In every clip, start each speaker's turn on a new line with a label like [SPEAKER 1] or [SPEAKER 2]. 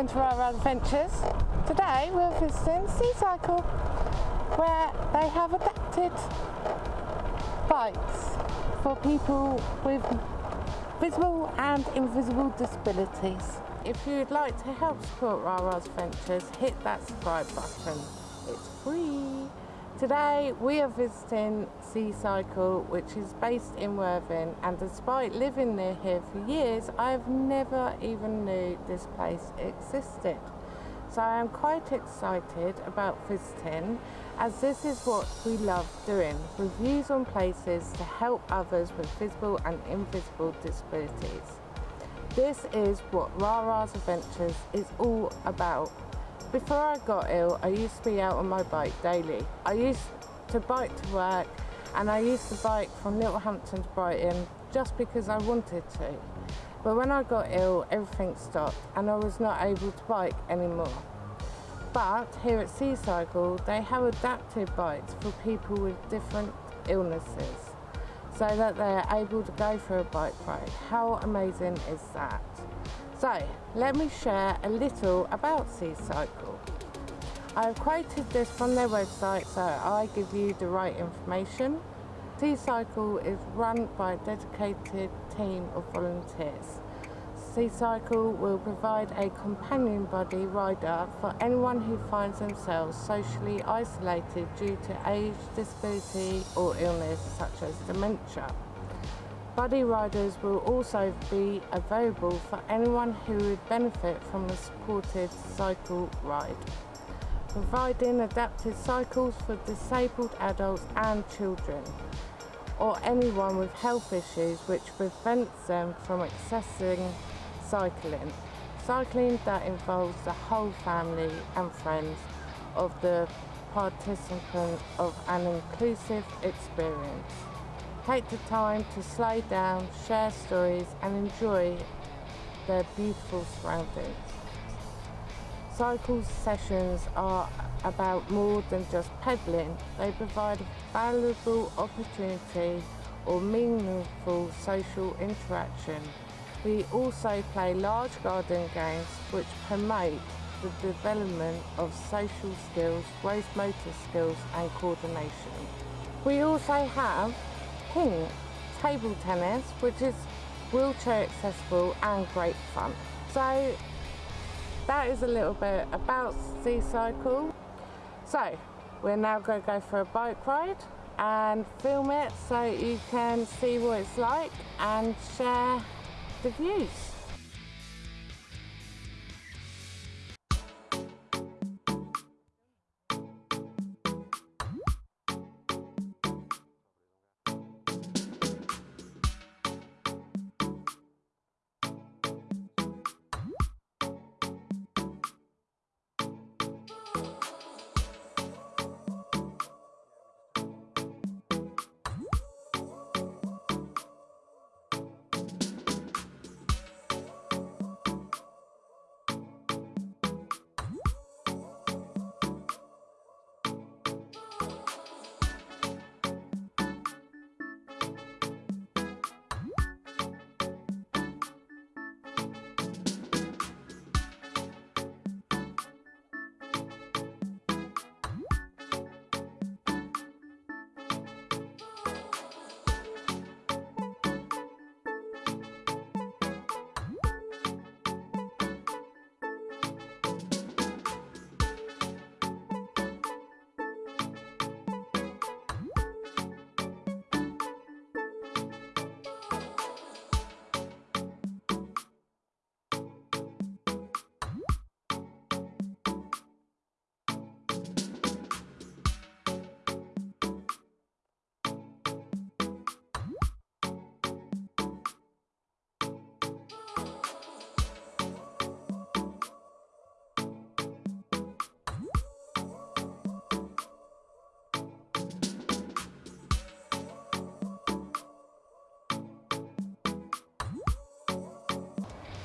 [SPEAKER 1] Welcome to Rara Adventures. Today we're visiting Seacycle where they have adapted bikes for people with visible and invisible disabilities. If you'd like to help support Rara's Adventures, hit that subscribe button. It's free. Today we are visiting Seacycle which is based in Worthing and despite living near here for years I've never even knew this place existed. So I am quite excited about visiting as this is what we love doing, reviews on places to help others with visible and invisible disabilities. This is what Rara's Adventures is all about before I got ill, I used to be out on my bike daily. I used to bike to work and I used to bike from Littlehampton to Brighton just because I wanted to. But when I got ill, everything stopped and I was not able to bike anymore. But here at Seacycle, they have adapted bikes for people with different illnesses so that they're able to go for a bike ride. How amazing is that? So let me share a little about Seacycle. I've quoted this from their website so I give you the right information. Seacycle is run by a dedicated team of volunteers. Seacycle will provide a companion buddy rider for anyone who finds themselves socially isolated due to age, disability or illness such as dementia. Buddy riders will also be available for anyone who would benefit from a supported cycle ride, providing adapted cycles for disabled adults and children, or anyone with health issues which prevents them from accessing cycling. Cycling that involves the whole family and friends of the participant of an inclusive experience. Take the time to slow down, share stories and enjoy their beautiful surroundings. Cycle sessions are about more than just pedaling. They provide a valuable opportunity or meaningful social interaction. We also play large garden games which promote the development of social skills, gross motor skills and coordination. We also have ping table tennis, which is wheelchair accessible and great fun. So that is a little bit about Sea Cycle. So we're now going to go for a bike ride and film it so you can see what it's like and share the views.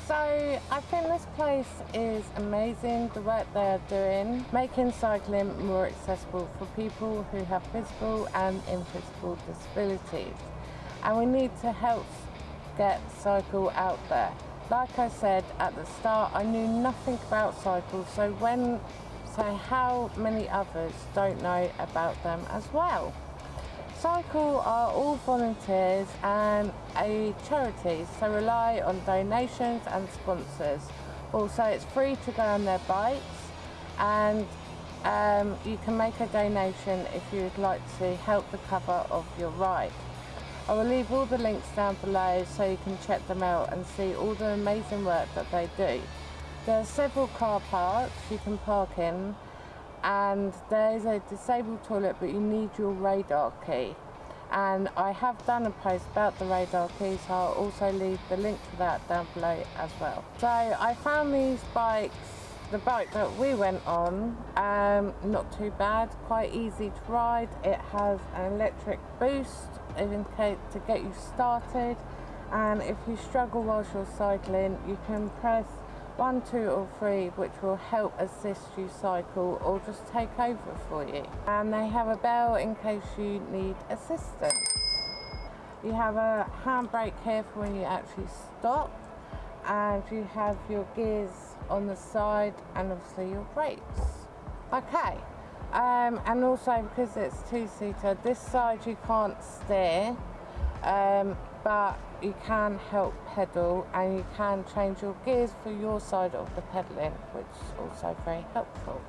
[SPEAKER 1] So I think this place is amazing, the work they're doing, making cycling more accessible for people who have physical and invisible disabilities. And we need to help get cycle out there. like I said at the start, I knew nothing about cycles, so when so how many others don't know about them as well? Cycle are all volunteers and a charity, so rely on donations and sponsors. Also, it's free to go on their bikes and um, you can make a donation if you would like to help the cover of your ride. I will leave all the links down below so you can check them out and see all the amazing work that they do. There are several car parks you can park in and there's a disabled toilet but you need your radar key and I have done a post about the radar key so I'll also leave the link to that down below as well. So I found these bikes the bike that we went on, um, not too bad, quite easy to ride. It has an electric boost case to get you started. And if you struggle whilst you're cycling, you can press one, two or three which will help assist you cycle or just take over for you. And they have a bell in case you need assistance. You have a handbrake here for when you actually stop and you have your gears on the side and obviously your brakes. Okay, um, and also because it's two-seater, this side you can't steer, um, but you can help pedal and you can change your gears for your side of the pedaling, which is also very helpful.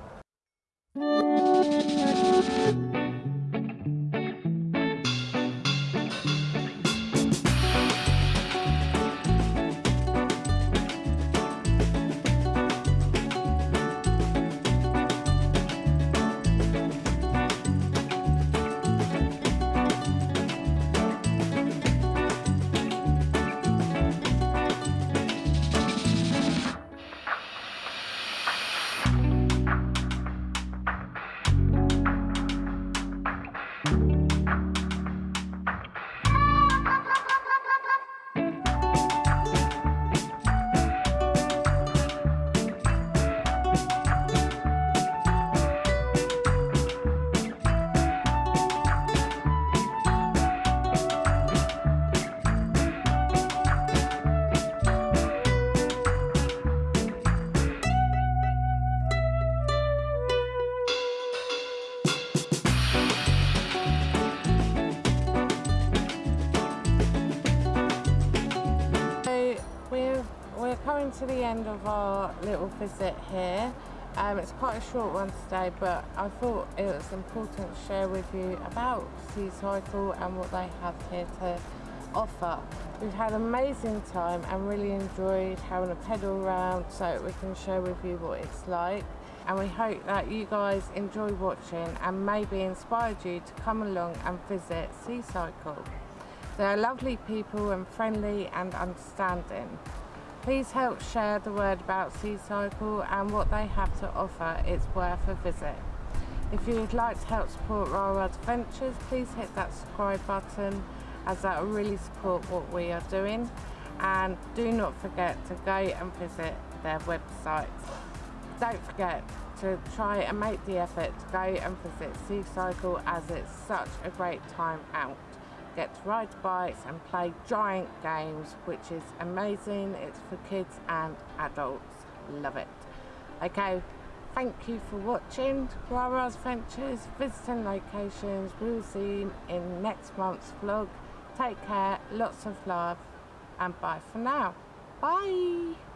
[SPEAKER 1] To the end of our little visit here. Um, it's quite a short one today, but I thought it was important to share with you about Sea Cycle and what they have here to offer. We've had an amazing time and really enjoyed having a pedal around so we can share with you what it's like. And we hope that you guys enjoy watching and maybe inspired you to come along and visit Sea Cycle. They're lovely people and friendly and understanding. Please help share the word about Seacycle and what they have to offer. It's worth a visit. If you would like to help support Rara's Adventures, please hit that subscribe button as that will really support what we are doing. And do not forget to go and visit their website. Don't forget to try and make the effort to go and visit Seacycle as it's such a great time out get to ride bikes and play giant games, which is amazing. It's for kids and adults. Love it. Okay, thank you for watching Rara's Ventures, visiting locations. We'll see you in next month's vlog. Take care, lots of love, and bye for now. Bye.